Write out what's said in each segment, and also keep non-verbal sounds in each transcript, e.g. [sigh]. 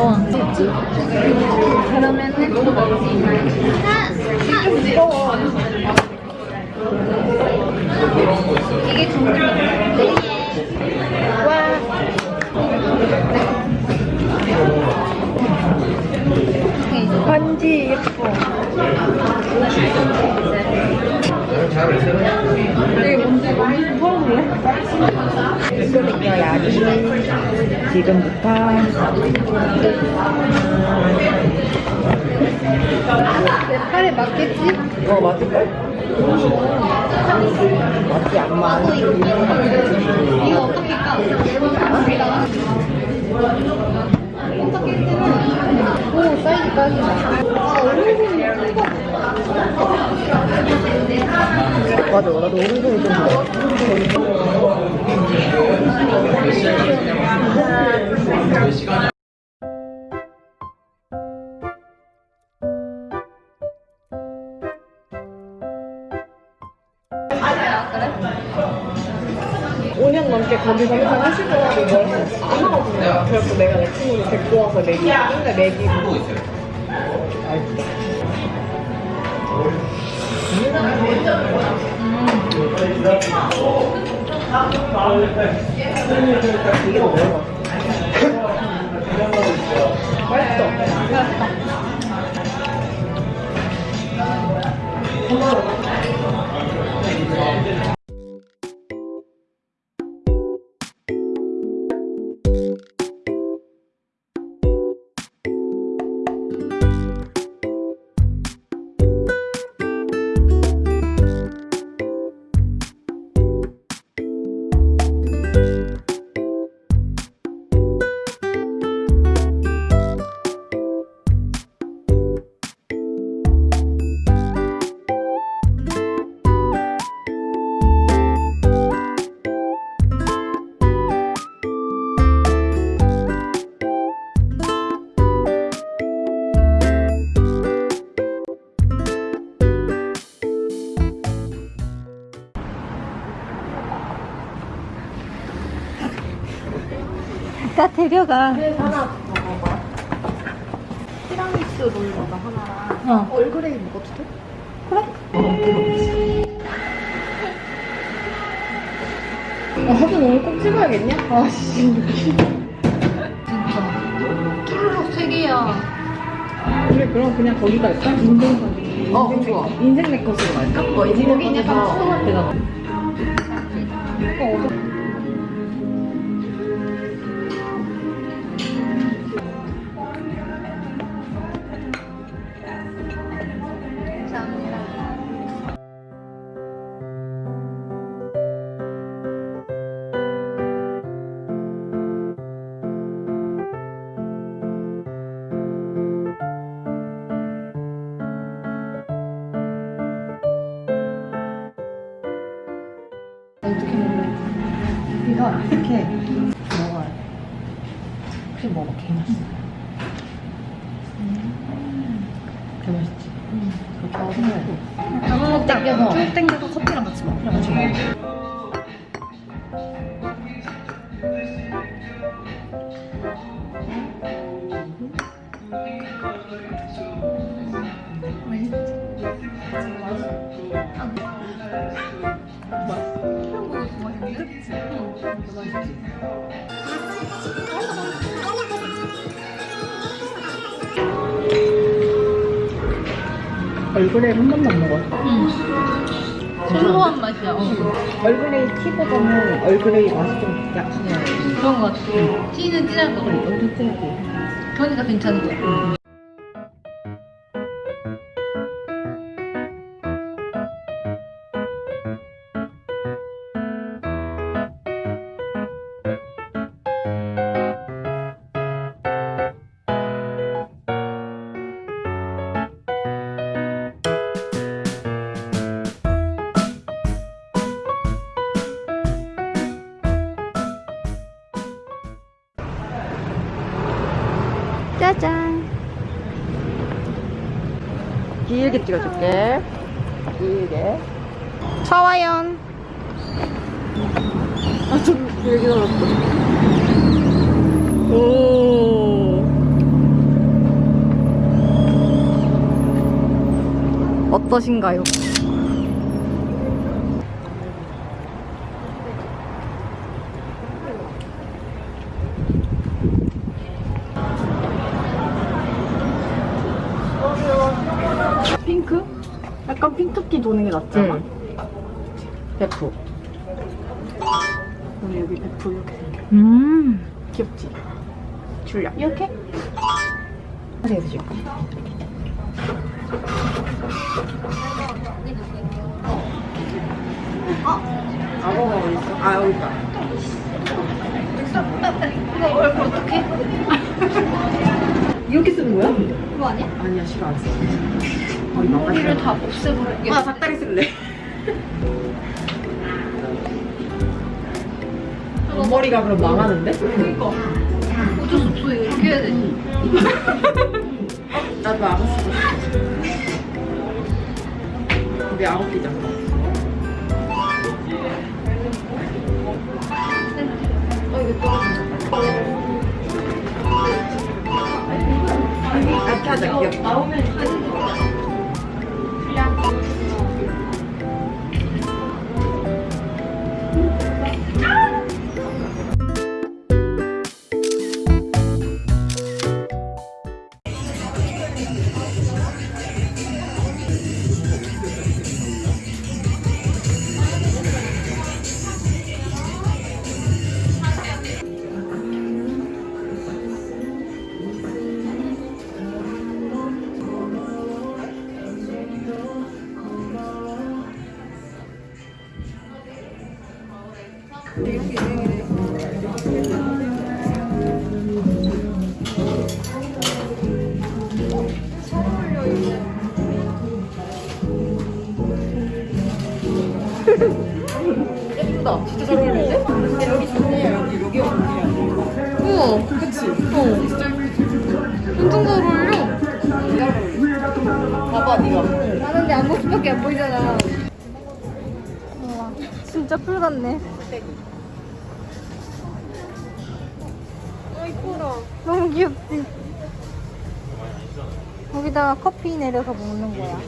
잘 나와. 됐지? 그러면은 아, 좀 무거워. 이게 중국 와. 반지 예뻐. 약이 지금부터 내 팔에 맞겠지? 어, 맞을걸? 맞지, 안 맞. 이거 어떻게 까? 어떻게 쓰는? 오 사이즈 딱이다. 아 얼굴이 예뻐. 맞아, 나도 오른손이 좀 좋아. 오 년 넘게 거기서 항상 하시더라고 뭘안 하거든요. 그래서 내가 내 친구를 데리고 와서 내기, 맨날 내기고. 맛있다. 이게 더 매워. 맛있어. 데려가. 티라미수 롤러가 하나랑 어. 얼그레이 먹어도 돼? 그래? 아, 사진 오늘 꼭 찍어야겠냐? 아, 씨. 진짜. 쭈루룩 세 개야. 그래, 그럼 그냥 거기다 할까? 인생사진. 어, 좋아. 인생 네컷으로 갈까? 어, 인생 거긴 약간 추억할 때잖아. 그래 먹어, 개 맛있어. 개 맛있지? 그렇게 하고 쭉 땡겨서. 쭉 땡겨서 커피랑 같이 먹어. 같이 먹어. 얼그레이 한 번도 안 먹었어. 응. 소소한 맛이야. 어. 얼그레이 티보다는 얼그레이 맛이 좀 약해요. 그런 거 같아. 티는 진할 거 같아. 엄청 진하게. 그러니까 괜찮은 거야. 짜잔. 길게 찍어줄게. 길게. 차와연 아좀 길게 나왔다 오. 어떠신가요? 약간 핑크기 도는 게 낫지 않아? 베프. 오늘 여기 베프 이렇게 생겨 음. 귀엽지? 줄려 이렇게? 하게 해주실까? 악어가 어디 있어? 아 여기 있다. 이거 얼굴 어떡해? 이렇게 쓰는 거야? 그거 아니야? 아니야 싫어 안 써. 머리. 머리를 다 없애버리겠어. 아 닭다리 쓸래. 머리가 그럼 망하는데? 그니까. 어쩔 수 없어. 이렇게 해야 되지. 나도 악어 쓰고 싶어. 우리 악어 끼자. 어 이거 떨어진다. 이렇게 하자 귀엽다. 예쁘다. 진짜 잘 어울리는데? 근데 여기 좋네. 여기 여기 어디야? 우와. 그치? 어. 진짜 엄청 잘 어울려. 봐봐 네가. 나는데 앞모습밖에 안 보이잖아. 우와. 진짜 풀 같네. 아 이뻐라 너무 귀엽지? 여기다가 커피 내려서 먹는 거야.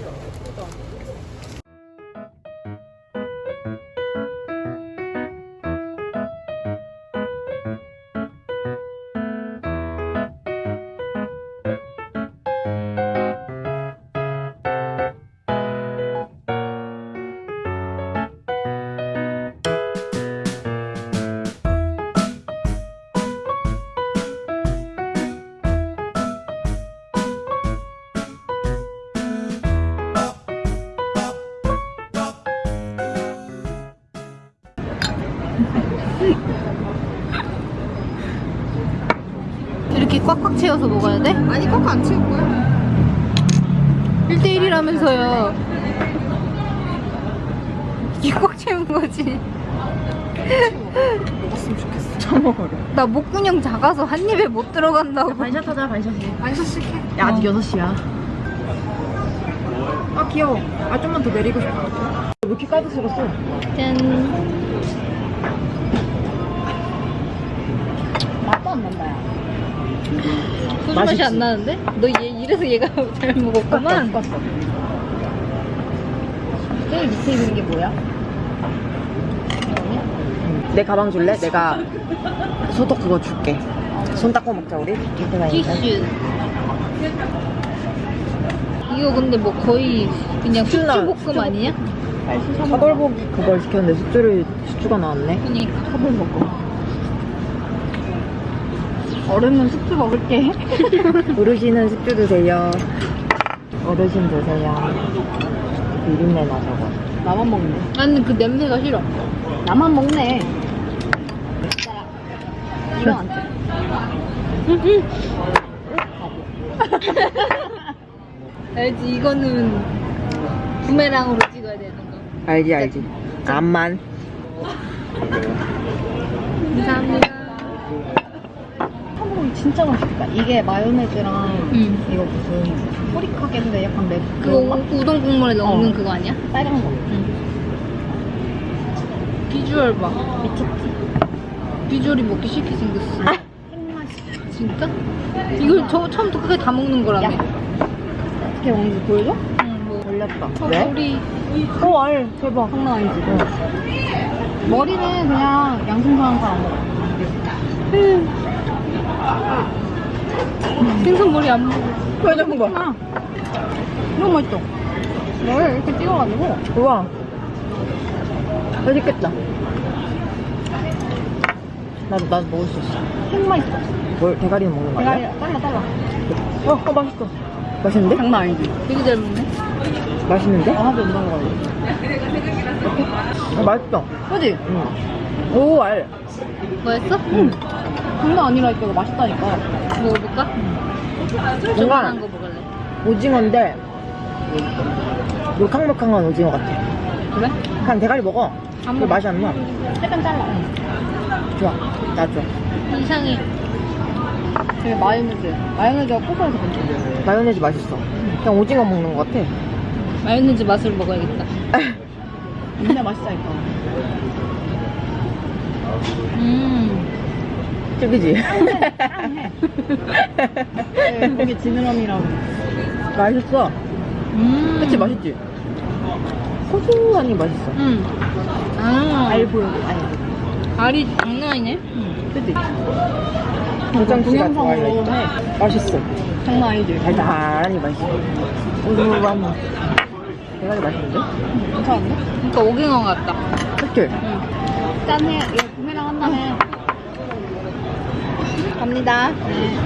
꽉꽉 채워서 먹어야 돼? 아니 꽉안 채울 거야 1대1이라면서요. 이게 꽉 채운 거지. 먹었으면 좋겠어. 처먹어라. 나 목구녕 작아서 한 입에 못 들어간다고. 반샷 하자 반샷이. 안서 씩해 야 아직 6시야. 아 귀여워. 아 좀만 더 내리고 싶어. 왜 이렇게 까득스럽어? 짠. 맛도 안 난다 야 소주 맛이? 안 나는데? 너 얘, 이래서 얘가 [laughs] 잘 먹었구만. 제일 밑에 있는 게 뭐야? 내 가방 줄래? 내가 소독 그거 줄게. 손 닦고 먹자 우리. 티슈. 이거 근데 뭐 거의 그냥. 수주볶음 아니냐? 차돌볶이 그걸 시켰는데 숙주를 숙주가 나왔네. 그니까. 차돌볶음 어른은 숙주 먹을게 [laughs] 어르신은 숙주 드세요. 어르신 드세요. 비린내 나 저거. 나만 먹네 나는 그 냄새가 싫어. 나만 먹네 이거 안 돼. 알지? 이거는 부메랑으로 찍어야 되는 거. 알지 알지. 암만. 감사합니다. 진짜 맛있겠다 이게 마요네즈랑 응. 이거 무슨 뿌리카게인데 약간 맵 그거 그거 우- 우동 국물에 넣는 어. 그거 아니야? 빨간 거 비주얼 봐. 미쳤지 비주얼이 먹기 싫게 생겼어. 생맛이 [laughs] 진짜? 이걸 저 처음부터 끝까지 다 먹는 거라며. 야. 어떻게 먹는지 보여줘? 응, 뭐. 말렸다. 어, 왜? 우리 오, 알. 대박. 장난 아니지. 머리는 그냥 양심상한 사람 먹어. 생선 머리 안 먹어. 왜 잡은 거야? 아, 너무 맛있어. 뭘 이렇게 찍어가지고. 우와. 맛있겠다. 나도, 나도 먹을 수 있어. 너무 맛있어. 뭘, 대가리는 먹는 거 대가리 아니야? 잘라 잘라. 어, 어, 맛있어. 맛있는데? 장난 아니지. 되게 잘 먹네. 맛있는데? 하나도 안 먹어. 어, 맛있어. 그지? 응. 오, 알. 맛있어? 응. 장난 아니라니까 이거 맛있다니까. 먹어볼까? 뭔가 조그만한 거 먹을래. 오징어인데, 물캉물캉한 오징어 같아. 그래? 그냥 대가리 먹어. 안그 먹어. 맛이 안 나. 약간 잘라. 좋아. 나 좋아. 이상해. 되게 마요네즈. 마요네즈가 고소해서 괜찮아. 마요네즈 맛있어. 그냥 오징어 먹는 것 같아. 마요네즈 맛을 먹어야겠다. [laughs] 진짜 맛있다니까. 음. 찔기지? 네, 거기 지느러미라고. 맛있어. 음. 그치, 맛있지? 고소하니 맛있어. 음. 아. 알 보여. 아니, 알이 장난 아니네. 그치? 동영상으로 해. 맛있어. 장난 아니지? 달달하니 맛있어. 고소한 대가리 맛있는데? 괜찮은데? 그러니까 오징어 같다. 그치? 응. 짠해. 이거 구매랑 한 다음에. 갑니다. 네.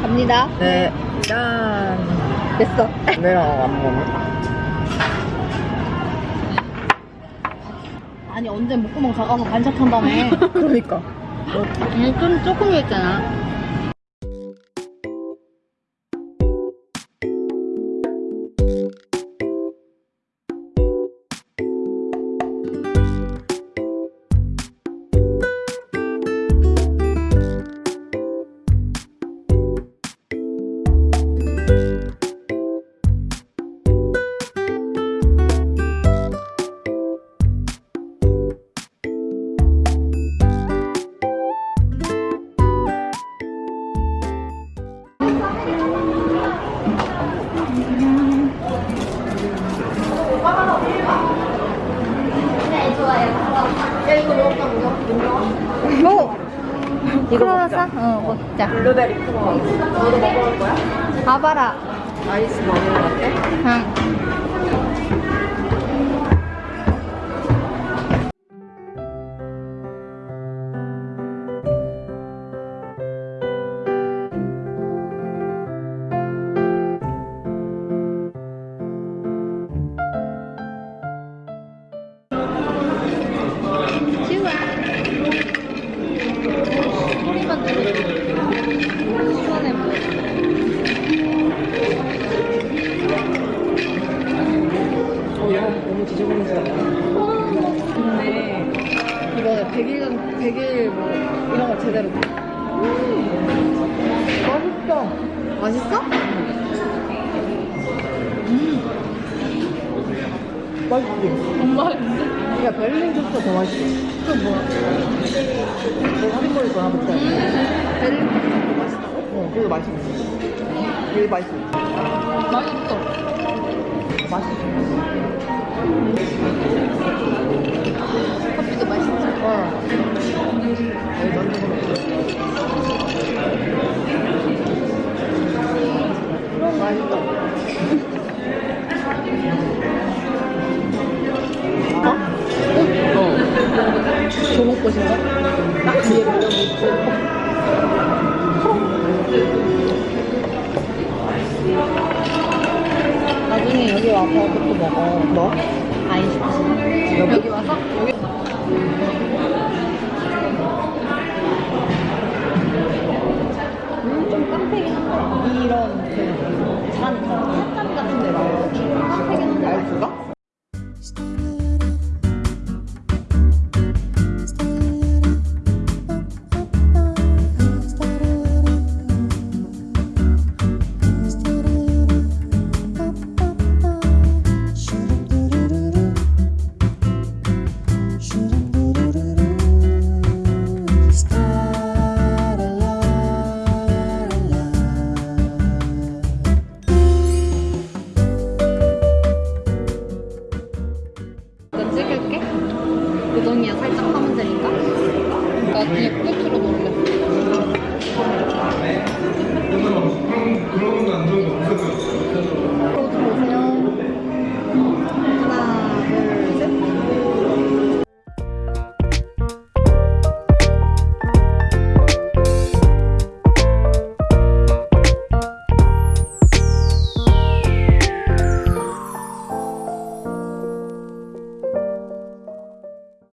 갑니다. 네. 짠. 됐어. 왜랑 안 먹네? 아니 언제 목구멍 작아서 반짝한다며. [laughs] 그러니까. 아니 좀 조금 했잖아. 뭐? 이거 크로와상? 어 먹자. 블루베리 크로와. 너도 먹어볼 거야? 봐봐라. 아이스 먹는 거 같아? 응. 맛있지? 엄마, 야, 베를린 토스트 더 맛있어. 그 뭐야? 너 사진 보일 거야, 그때. 베를린 토스트 맛있다고? 어, 그래도 맛있어. 되게 맛있어. 맛있어. 맛있어. 커피도 맛있어. 어. 여기 만두도 먹고. 맛있다. 어? 조목꽃인가? 딱 뒤에. 나중에 여기 와서 그것도 먹어. 뭐? 아이스크림. 여기? 여기 와서? 여기. 고정이야 살짝 하면 되니까 나 그냥 끝으로 돌려